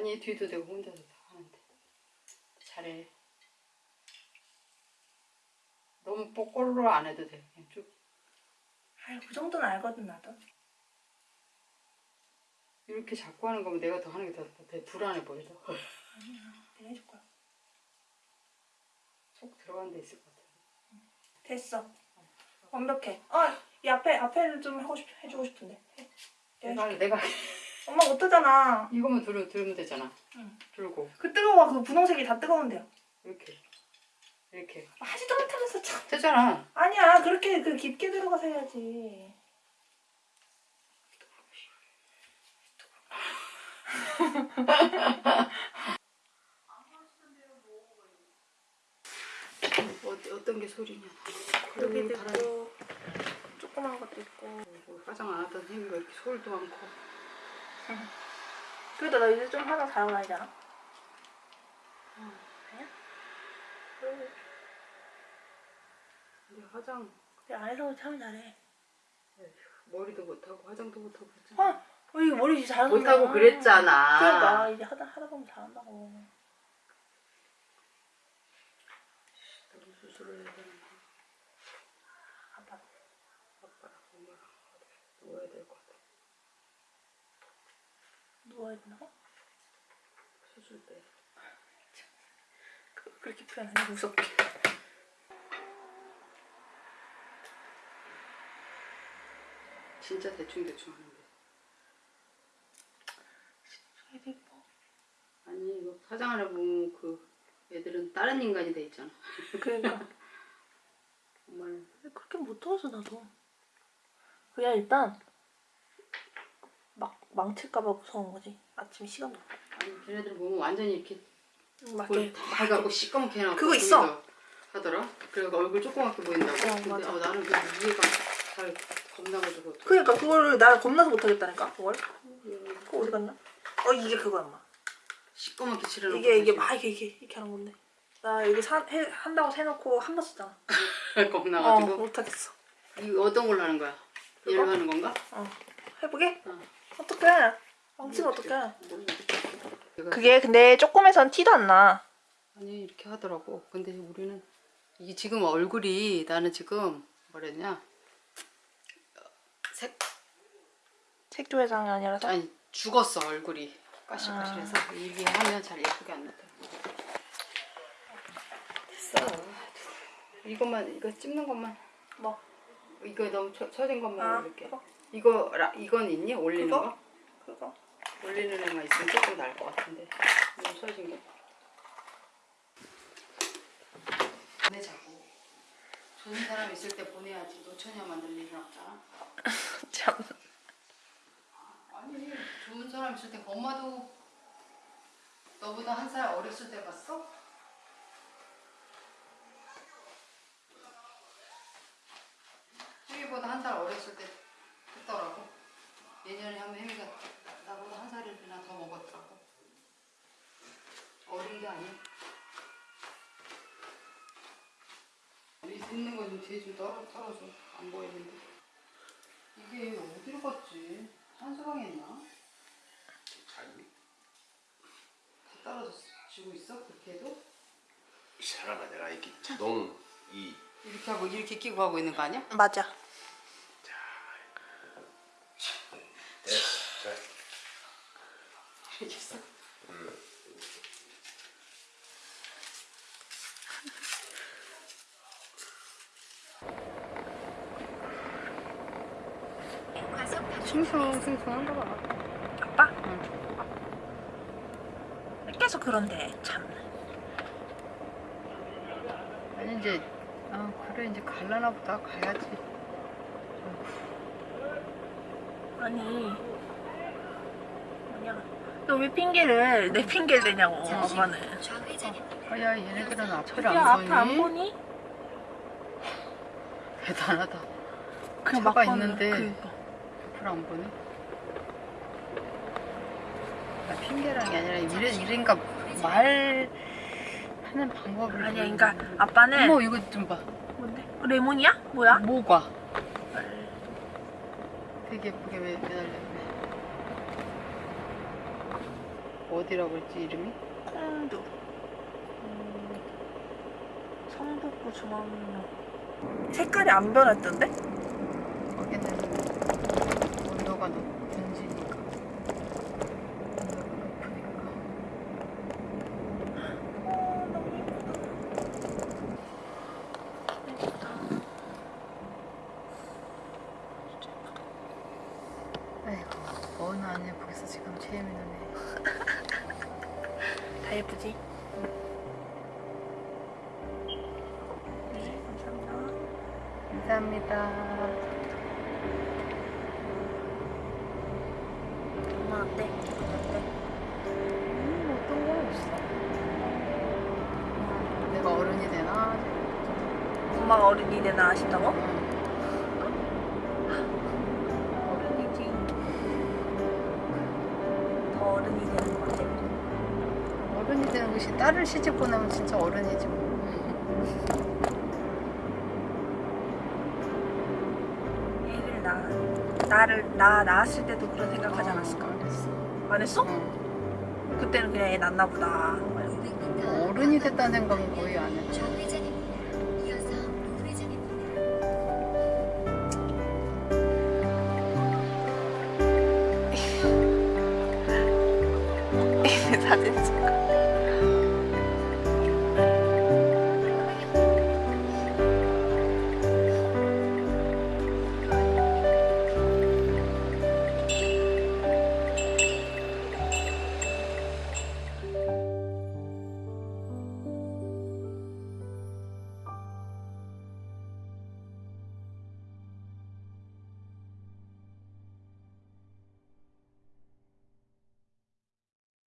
아니 뒤도 내가 혼자서 다 하는데 잘해 너무 뽀꼬로 안 해도 돼 그냥 쭉 아유 그 정도는 알거든 나도. 이렇게 자꾸 하는 거면 내가 더 하는 게 더 불안해 보여 더. 내가 해줄 거야. 속 들어간 데 있을 것 같아 됐어. 완벽해. 어, 이 앞에 앞에를 좀 하고 싶 해주고 싶은데. 해. 내가. 내가 엄마 못하잖아. 이거만 들어, 들면 되잖아 응. 들고 그 뜨거워 그 분홍색이 다 뜨거운데요. 이렇게 이렇게 하지도 못하면서 참. 되잖아 아니야 그렇게 그 깊게 들어가서 해야지. 어, 어떤 게 소리냐 여기도 있고 조그만 것도 있고. 뭐 화장 안 하던 햄이가 이렇게 소리도 많고 그래도 나 이제 좀 하나 잘하고 다니잖아. 아니야? 그래. 근데 화장 내 안에서 참 잘해. 머리도 못하고 화장도 못하고 그랬잖아 아, 어, 이 머리 잘한다. 못하고 그랬잖아 그러니까 이제 하다 하다 보면 잘한다고. 나도 수술을 해야 되나 아빠. 아빠랑 엄마랑 누워야 될 것 같아 누워야 된다고? 수술 때 그, 그렇게 표현하니 무섭게. 진짜 대충대충 하는데 애도 이뻐. 아니 이거 화장하려 보면 그 애들은 다른 인간이 돼 있잖아 그러니까. 정말 그렇게 못 들어서 나도. 그냥 일단 막 망칠까봐 무서운 거지. 아침 시간도. 없고. 아니 걔네들 보면 완전히 이렇게 막 그걸 이렇게 다 해갖고 시꺼멓게 해놔 그거 있어. 하더라 그래서 얼굴 조그맣게 보인다고 어, 근데 맞아. 어, 나는 그 이해가 잘 겁나가지고 그러니까 그거를 나 겁나서 못 하겠다니까. 그걸. 그거 어디 갔나? 어 이게 그거야, 엄마. 시꺼멓게 칠해놓고 이게 이게 막 이게 이게 이렇게 하는 건데. 나 여기 사, 해, 한다고 해놓고 한 번 쓰잖아. 어 겁나가지고 못하겠어. 이거 어떤 걸로 하는 거야? 얘로 하는 건가? 어 해보게? 어. 어떡해? 망치면 어떡해? 그게 근데 조금에선 티도 안 나. 아니 이렇게 하더라고. 근데 우리는 이게 지금 얼굴이 나는 지금 뭐랬냐 색 색조 회장이 아니라서. 아니 죽었어 얼굴이 까실까실해서 이게 하면 잘 예쁘게 안 나더라고. 됐어. 이것만 이거 찍는 것만 뭐? 이거 너무 처, 처진 것만 아, 올릴게. 그거? 이거 라, 이건 있니 올리는 그거? 거? 그거. 올리는 애만 있으면 조금 나을 것 같은데 너무 처진 게. 보내자고. 좋은 사람 있을 때 보내야지 노처녀 만들 일은 없잖아. 참. 아니 좋은 사람 있을 때 엄마도 너보다 한 살 어렸을 때 봤어? 혜미보다 한 살 어렸을 때 했더라고. 예전에 하면 혜미가 나보다 한 살이나 더 먹었더라고. 어린 게 아니야. 이 좀 떨어, 떨어져. 안 보이는데. 이게 어디로 갔지? 한수방에 있나? 다 떨어지고 있어? 그렇게 해도? 이 사람아 내가 이렇게 자동 이 이렇게 하고 이렇게 끼고 하고 있는 거 아니야? 맞아. 됐어 자, 이렇게 했어? 싱숭생숭한가 봐. 아빠? 응. 계속 그런데 참. 아니 이제 아 그래 이제 갈라나 보다 가야지. 아니. 뭐냐. 너왜 핑계를 내 핑계를 대냐고 엄마는. 아야 얘네들은 앞을 야안 앞을 보니? 안 보니? 대단하다. 그냥 차가 막 있는데. 그 안 보네. 나 핑계라는 게 아니라 이래 이런가 말 하는 방법을. 아니야, 좀- 그러니까 아빠는 어머 이거 좀 봐. 뭔데? 레몬이야? 뭐야? 뭐가? 되게 예쁘게 매- 매달려 있네. 어디라고 했지 이름이? 콩두. 음, 성북구 중앙로. 색깔이 안 변했던데? 거기는 온도가 높, 든지니까 온도가 높으니까 어, 너무 예쁘다. 예쁘다. 진짜 예쁘다. 아이고 어느 안 예쁘겠어 지금 체험이 나네 다 예쁘지? 네, 감사합니다. 감사합니다 엄마 어때? 어때? 음 어떤 거 없어 내가 어른이 되나? 엄마가 어른이 되나 아신다고? 응. 어른이 되는 것 같아. 어른이 되는 것이 딸을 시집 보내면 진짜 어른이지 뭐. 애를 낳아. 나를 나 낳았을 때도 그런 생각하지 않았을까? 안 했어. 안 했어? 응. 그때는 그냥 애 낳나 보다. 어른이 됐다는 생각은 거의 안 했지. 사진 찍어.